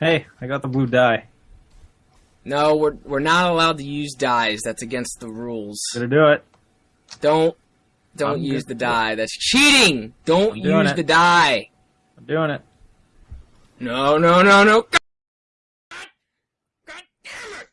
Hey, I got the blue dye. No, we're we're not allowed to use dyes. That's against the rules. Gonna do it. Don't don't I'm use the dye. That's cheating. Don't use it. the dye. I'm doing it. No, no, no, no. God, God damn it!